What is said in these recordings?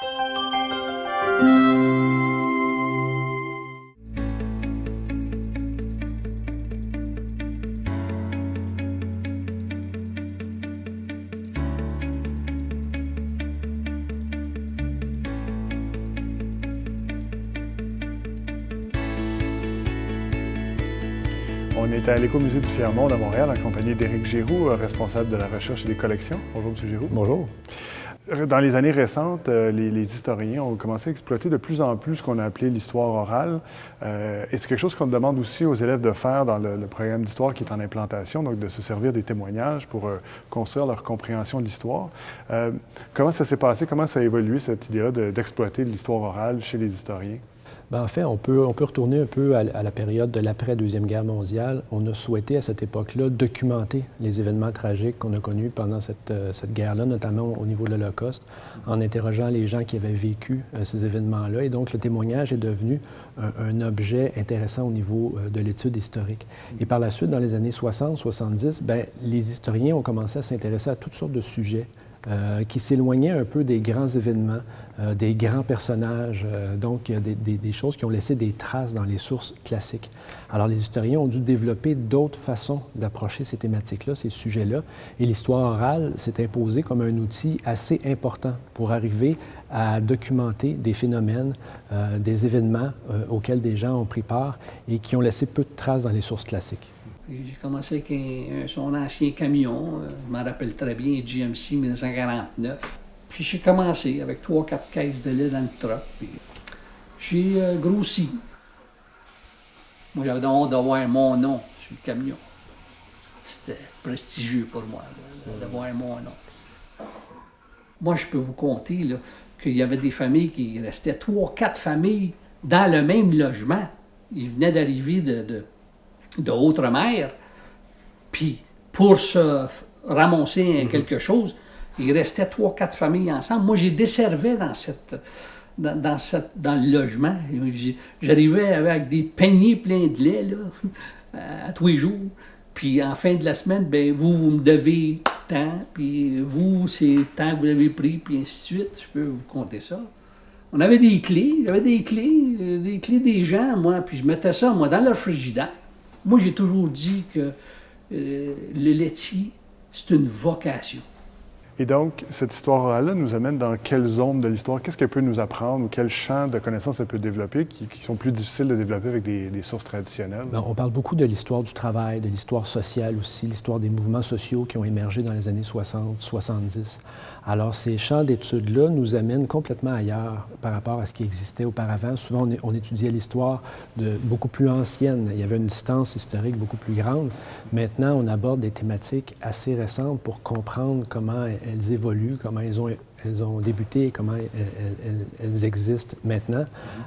On est à l'Écomusée du Fier-Monde à Montréal en compagnie d'Éric Giroux, responsable de la recherche et des collections. Bonjour, M. Giroux. Bonjour. Dans les années récentes, euh, les, historiens ont commencé à exploiter de plus en plus ce qu'on a appelé l'histoire orale. Euh, et c'est quelque chose qu'on demande aussi aux élèves de faire dans le, programme d'histoire qui est en implantation, donc de se servir des témoignages pour euh, construire leur compréhension de l'histoire. comment ça s'est passé? Comment ça a évolué, cette idée-là d'exploiter l'histoire orale chez les historiens? Bien, en fait, on peut, retourner un peu à, la période de l'après-Deuxième Guerre mondiale. On a souhaité à cette époque-là documenter les événements tragiques qu'on a connus pendant cette, euh, guerre-là, notamment au niveau de l'Holocauste, en interrogeant les gens qui avaient vécu euh, ces événements-là. Et donc, le témoignage est devenu un, objet intéressant au niveau euh, de l'étude historique. Et par la suite, dans les années 60-70, bien, les historiens ont commencé à s'intéresser à toutes sortes de sujets euh, qui s'éloignait un peu des grands événements, euh, des grands personnages, euh, donc des, des, choses qui ont laissé des traces dans les sources classiques. Alors les historiens ont dû développer d'autres façons d'approcher ces thématiques-là, ces sujets-là, et l'histoire orale s'est imposée comme un outil assez important pour arriver à documenter des phénomènes, des événements auxquels des gens ont pris part et qui ont laissé peu de traces dans les sources classiques. J'ai commencé avec son ancien camion, euh, je m'en rappelle très bien, GMC 1949. Puis j'ai commencé avec trois, quatre caisses de lait dans le truck. j'ai euh, grossi. Moi, j'avais honte d'avoir mon nom sur le camion. C'était prestigieux pour moi d'avoir mon nom. Moi, je peux vous compter qu'il y avait des familles qui restaient trois, quatre familles dans le même logement. Ils venaient d'arriver de de mer, puis pour se ramasser mhm. quelque chose, il restait trois, quatre familles ensemble. Moi, j'ai desservé dans cette, dans, dans, cette, dans le logement. J'arrivais avec des paniers pleins de lait là, à tous les jours. Puis en fin de la semaine, ben vous, vous me devez tant, puis vous, c'est tant que vous avez pris, puis ainsi de suite. Je peux vous compter ça. On avait des clés, j'avais des clés, euh, des clés des gens, moi, puis je mettais ça, moi, dans le frigidaire. Moi, j'ai toujours dit que euh, le laitier, c'est une vocation. Et donc, cette histoire-là nous amène dans quelle zone de l'histoire? Qu'est-ce qu'elle peut nous apprendre ou quel champ de connaissances elle peut développer qui, sont plus difficiles de développer avec des, sources traditionnelles? Bien, on parle beaucoup de l'histoire du travail, de l'histoire sociale aussi, l'histoire des mouvements sociaux qui ont émergé dans les années 60, 70. Alors, ces champs d'études-là nous amènent complètement ailleurs par rapport à ce qui existait auparavant. Souvent, on, étudiait l'histoire beaucoup plus ancienne. Il y avait une distance historique beaucoup plus grande. Maintenant, on aborde des thématiques assez récentes pour comprendre comment elles évoluent, comment elles ont, elles ont débuté, comment elles, existent maintenant.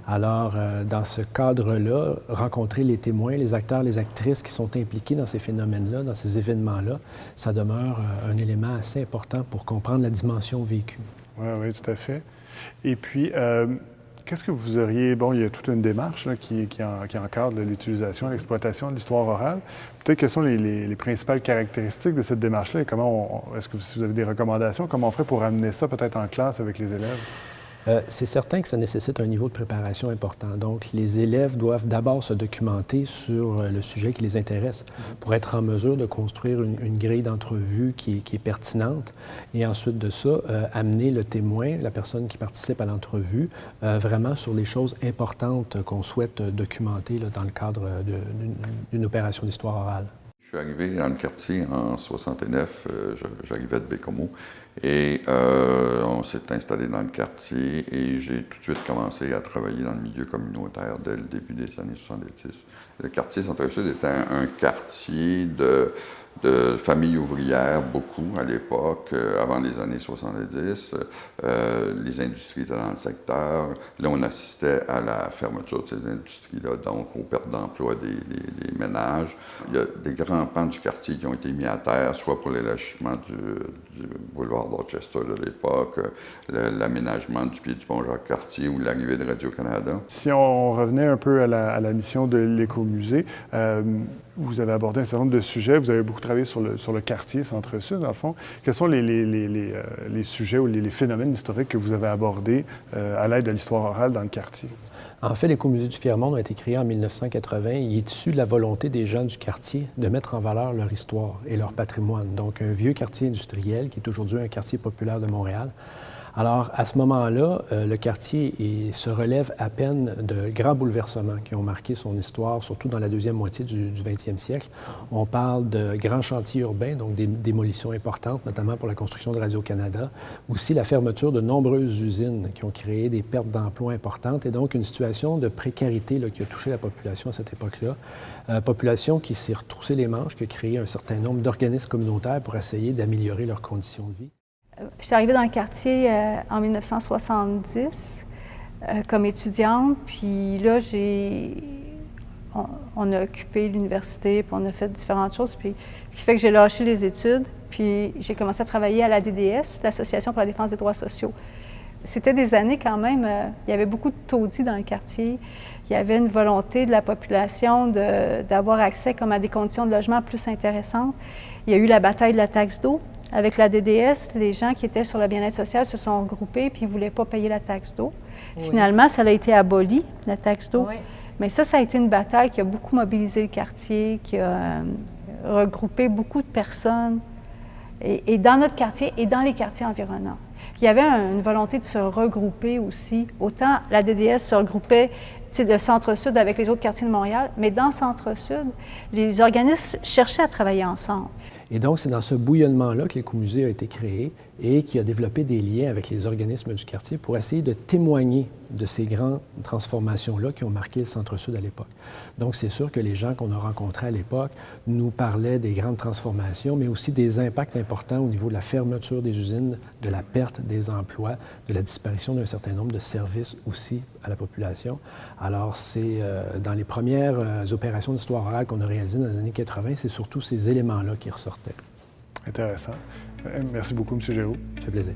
Alors, euh, dans ce cadre-là, rencontrer les témoins, les acteurs, les actrices qui sont impliqués dans ces phénomènes-là, dans ces événements-là, ça demeure euh, un élément assez important pour comprendre la dimension vécue. Oui, oui, tout à fait. Et puis, euh, Qu'est-ce que vous auriez... Bon, il y a toute une démarche qui, encadre l'utilisation l'exploitation de l'histoire orale. Peut-être quelles sont les, principales caractéristiques de cette démarche-là et comment Est-ce que vous avez des recommandations? Comment on ferait pour amener ça peut-être en classe avec les élèves? Euh, c'est certain que ça nécessite un niveau de préparation important. Donc, les élèves doivent d'abord se documenter sur euh, le sujet qui les intéresse pour être en mesure de construire une, grille d'entrevue qui, est pertinente et ensuite de ça, euh, amener le témoin, la personne qui participe à l'entrevue, vraiment sur les choses importantes qu'on souhaite documenter dans le cadre d'une opération d'histoire orale. Je suis arrivé dans le quartier en 69, euh, j'arrivais de Bécomo, et euh, on s'est installé dans le quartier et j'ai tout de suite commencé à travailler dans le milieu communautaire dès le début des années 70. Le quartier Centre-Sud était un quartier de familles ouvrières, beaucoup à l'époque, euh, avant les années 70. Euh, les industries étaient dans le secteur. Là, on assistait à la fermeture de ces industries-là, donc aux pertes d'emploi des, ménages. Il y a des grands pans du quartier qui ont été mis à terre, soit pour l'élargissement du, boulevard Dorchester de l'époque, l'aménagement du pied du pont Jacques-Cartier ou l'arrivée de Radio-Canada. Si on revenait un peu à la, mission de l'écomusée, euh, vous avez abordé un certain nombre de sujets, vous avez beaucoup travaillé sur le, sur le quartier Centre-Sud, dans le fond. Quels sont les, les, les, les sujets ou les, phénomènes historiques que vous avez abordés à l'aide de l'histoire orale dans le quartier? En fait, l'écomusée du Fiermont a été créé en 1980. Il est issu de la volonté des gens du quartier de mettre en valeur leur histoire et leur patrimoine. Donc, un vieux quartier industriel qui est aujourd'hui un quartier populaire de Montréal. Alors, à ce moment-là, euh, le quartier se relève à peine de grands bouleversements qui ont marqué son histoire, surtout dans la deuxième moitié du, 20e siècle. On parle de grands chantiers urbains, donc des démolitions importantes, notamment pour la construction de Radio-Canada. Aussi la fermeture de nombreuses usines qui ont créé des pertes d'emplois importantes et donc une situation de précarité qui a touché la population à cette époque-là. Euh, population qui s'est retroussée les manches, qui a créé un certain nombre d'organismes communautaires pour essayer d'améliorer leurs conditions de vie. Je suis arrivée dans le quartier euh, en 1970 euh, comme étudiante, puis là. On, a occupé l'université, puis on a fait différentes choses, puis ce qui fait que j'ai lâché les études, puis j'ai commencé à travailler à la DDS, l'Association pour la défense des droits sociaux. C'était des années quand même, euh, il y avait beaucoup de taudis dans le quartier. Il y avait une volonté de la population d'avoir accès comme à des conditions de logement plus intéressantes. Il y a eu la bataille de la taxe d'eau avec la DDS, les gens qui étaient sur le bien-être social se sont regroupés puis ils ne voulaient pas payer la taxe d'eau. Finalement, ça a été aboli, la taxe d'eau. Mais ça, ça a été une bataille qui a beaucoup mobilisé le quartier, qui a euh, regroupé beaucoup de personnes, et, dans notre quartier et dans les quartiers environnants. Il y avait une volonté de se regrouper aussi. Autant la DDS se regroupait le Centre-Sud avec les autres quartiers de Montréal, mais dans Centre-Sud, les organismes cherchaient à travailler ensemble. Et donc, c'est dans ce bouillonnement-là que l'écomusée a été créé et qui a développé des liens avec les organismes du quartier pour essayer de témoigner de ces grandes transformations-là qui ont marqué le Centre-Sud à l'époque. Donc, c'est sûr que les gens qu'on a rencontrés à l'époque nous parlaient des grandes transformations, mais aussi des impacts importants au niveau de la fermeture des usines, de la perte des emplois, de la disparition d'un certain nombre de services aussi à la population. Alors, c'est euh, dans les premières euh, opérations d'histoire orale qu'on a réalisées dans les années 80, c'est surtout ces éléments-là qui ressortaient. Intéressant. Euh, merci beaucoup, M. Géraud. Ça fait plaisir.